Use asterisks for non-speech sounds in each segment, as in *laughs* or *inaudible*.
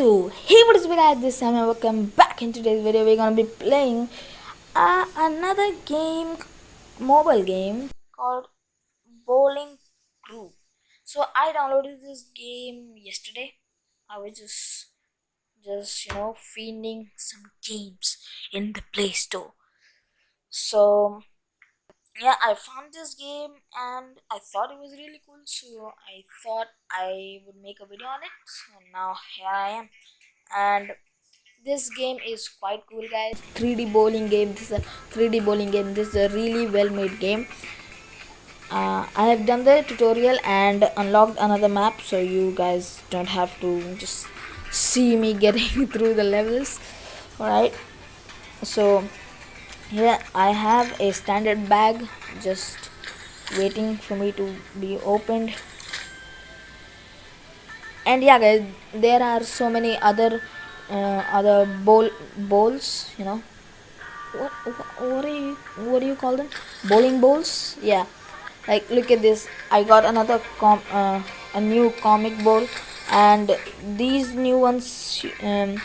So, hey what is up guys, this time and welcome back in today's video we're gonna be playing uh, another game, mobile game called Bowling Crew. So I downloaded this game yesterday. I was just, just you know, finding some games in the Play Store. So yeah, I found this game and I thought it was really cool, so I thought I would make a video on it. So now here I am, and this game is quite cool, guys. 3D bowling game. This is a 3D bowling game. This is a really well-made game. Uh, I have done the tutorial and unlocked another map, so you guys don't have to just see me *laughs* getting through the levels. Alright, so here I have a standard bag just waiting for me to be opened. And yeah guys there are so many other uh, other bowl bowls you know. What, what are you what do you call them? Bowling bowls? Yeah. Like look at this. I got another com uh, a new comic bowl. And these new ones um,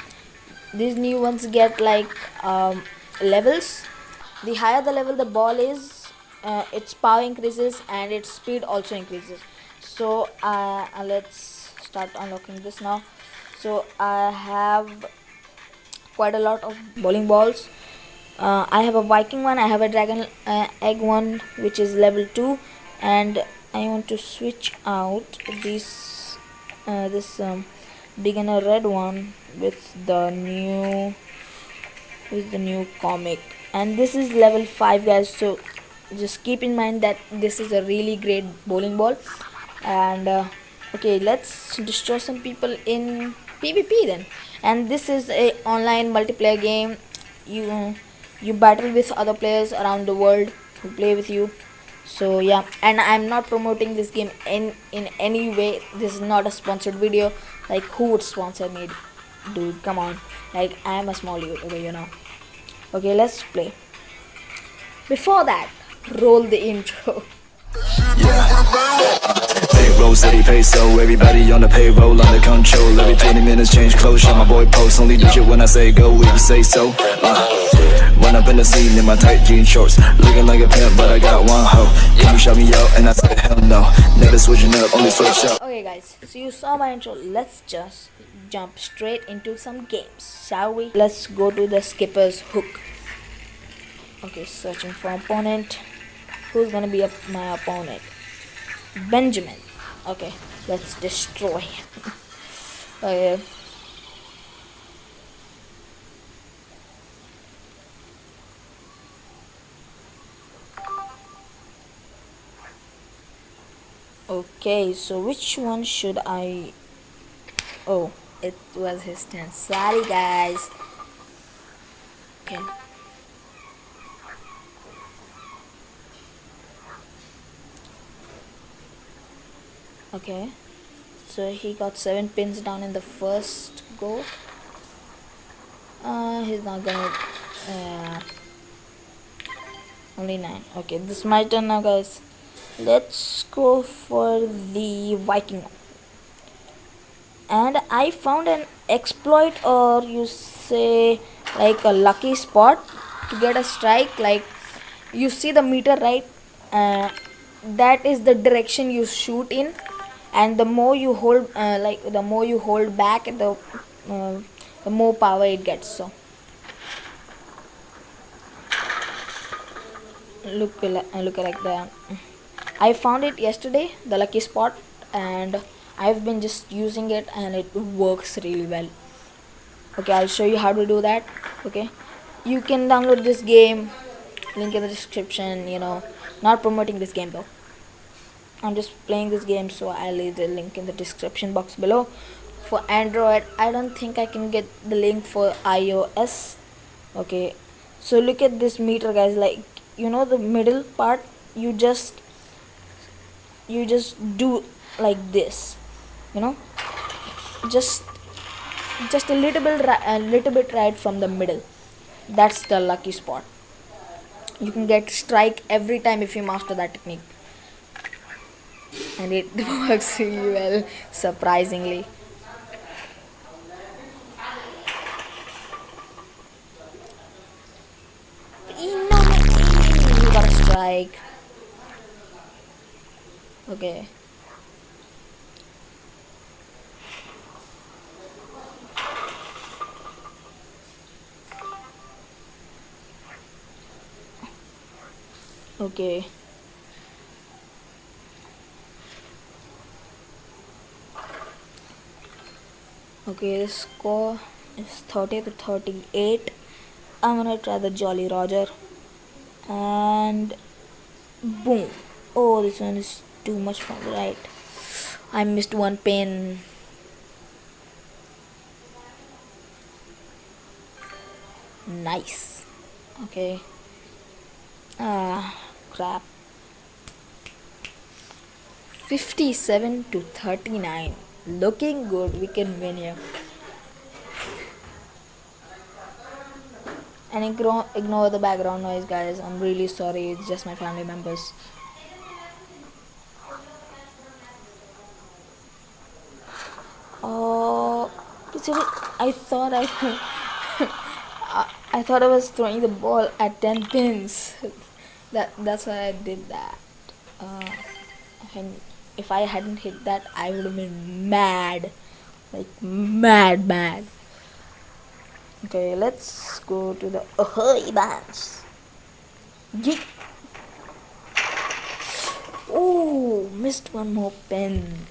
these new ones get like um, levels the higher the level the ball is uh, its power increases and its speed also increases. So uh, uh, let's start unlocking this now. So I have quite a lot of bowling balls. Uh, I have a Viking one I have a dragon uh, egg one which is level 2 and I want to switch out this uh, this um, beginner red one with the new with the new comic and this is level 5 guys. So just keep in mind that this is a really great bowling ball. And uh, okay let's destroy some people in PvP then. And this is a online multiplayer game. You you battle with other players around the world who play with you. So yeah. And i'm not promoting this game in in any way. This is not a sponsored video. Like who would sponsor me? Dude come on. Like i am a small youtuber you know okay let's play. Before that roll the intro. Payroll, city peso, everybody on the payroll, under control. Every 20 minutes change clothes, shot my boy post. Only do shit when I say go, if you say so. Uh, Run up in the scene in my tight jean shorts. Looking like a pimp, but I got one hoe. Can you shout me out? And I said hell no. Never switching up, only switch up. Okay guys, so you saw my intro, let's just jump straight into some games, shall we? Let's go to the skipper's hook Okay, searching for opponent. Who's gonna be my opponent? Benjamin. Okay, let's destroy him. *laughs* Oh, okay. Okay, so which one should I... Oh, it was his turn. Sorry, guys. Okay. okay so he got seven pins down in the first go uh he's not gonna uh, only nine okay this is my turn now guys let's go for the viking and i found an exploit or you say like a lucky spot to get a strike. Like you see the meter right? Uh, that is the direction you shoot in. And the more you hold uh, like the more you hold back the uh, the more power it gets. So look uh, look like that. I found it yesterday the lucky spot and I've been just using it and it works really well. Okay I'll show you how to do that okay? You can download this game link in the description you know. Not promoting this game though. I'm just playing this game so I'll leave the link in the description box below. For Android I don't think I can get the link for iOS okay? So look at this meter guys like you know the middle part? You just you just do like this you know just just a little bit a little bit right from the middle. That's the lucky spot. You can get strike every time if you master that technique. And it *laughs* works really well surprisingly. You got a strike. Okay. Okay. Okay, the score is 30 to 38. I'm gonna try the Jolly Roger. And boom. Oh, this one is too much from the right. I missed one pin. Nice. Okay. Ah, crap. 57 to 39. Looking good. We can win here. And ignore, ignore the background noise, guys. I'm really sorry. It's just my family members. Oh, I thought I, *laughs* I, I thought I was throwing the ball at ten pins. *laughs* that that's why I did that. Uh, and if I hadn't hit that, I would have been mad, like mad, mad. Okay, let's go to the Ahoy bands. Yeet. Oh, missed one more pen.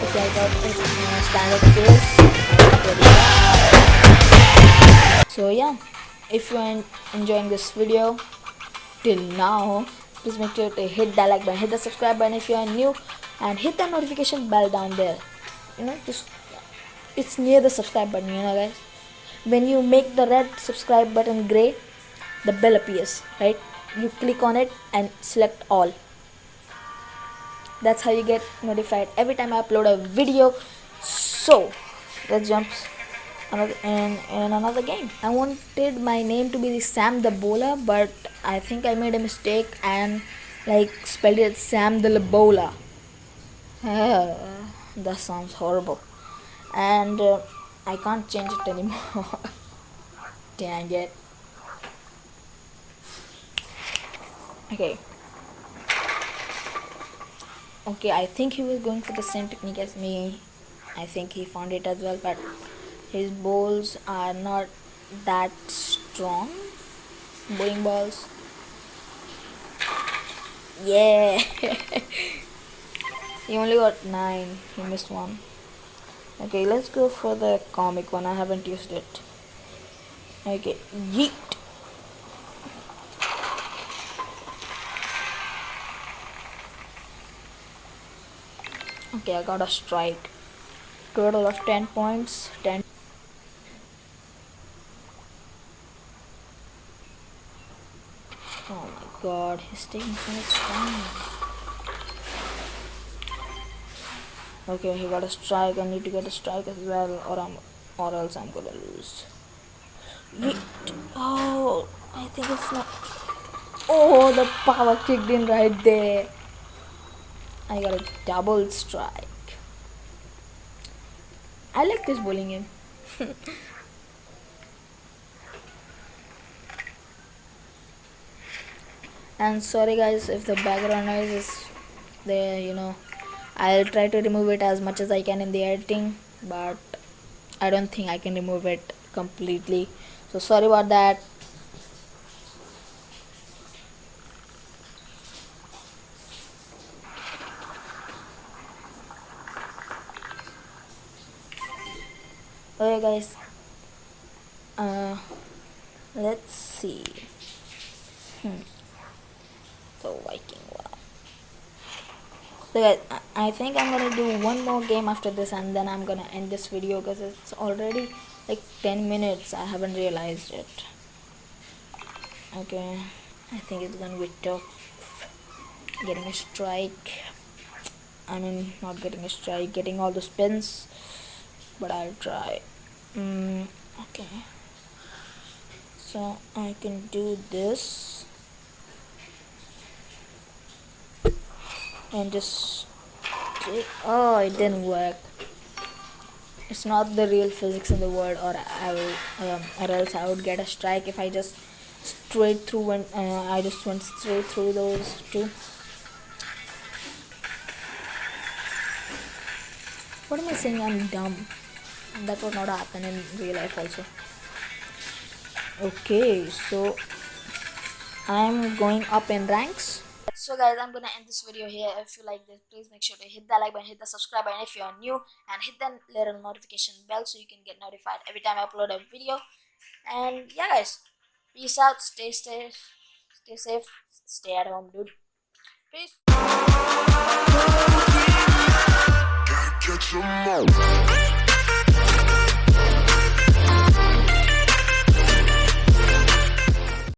Okay, I got it standard case. So yeah, if you are enjoying this video till now, please make sure to hit that like button, hit the subscribe button if you are new, and hit the notification bell down there. You know, just it's near the subscribe button. You know, guys. When you make the red subscribe button gray, the bell appears. Right? You click on it and select all that's how you get notified every time I upload a video. So let's jump another in, in another game. I wanted my name to be Sam the Bowler but I think I made a mistake and like spelled it Sam the uh, *laughs* that sounds horrible. And uh, I can't change it anymore. *laughs* Dang it. Okay okay I think he was going for the same technique as me. I think he found it as well but his balls are not that strong. Bowling balls. Yeah. *laughs* He only got nine. He missed one. Okay let's go for the comic one. I haven't used it. Okay yeet okay I got a strike. Total of 10 points 10 oh my god he's taking so much time. Okay he got a strike. I need to get a strike as well or I'm or else I'm gonna lose. Oh I think it's not. Oh the power kicked in right there I got a double strike. I like this bowling game. *laughs* and sorry guys if the background noise is there you know I'll try to remove it as much as I can in the editing but I don't think I can remove it completely so sorry about that okay guys. Uh let's see. Hmm. Viking one so guys i think i'm gonna do one more game after this and then i'm gonna end this video because it's already like 10 minutes. I haven't realized it. Okay. I think it's gonna be tough. Getting a strike. I mean not getting a strike getting all the spins but I'll try mm, okay. So I can do this. And just oh it didn't work. It's not the real physics in the world or I will um, or else I would get a strike if I just straight through when uh, I just went straight through those two. What am I saying? I'm dumb that would not happen in real life also. Okay so I'm going up in ranks. So guys i'm gonna end this video here. If you like this please make sure to hit that like button hit the subscribe button if you are new and hit the little notification bell so you can get notified every time i upload a video. And yeah guys peace out. Stay safe. Stay safe. Stay at home dude. Peace. Catch 'em all.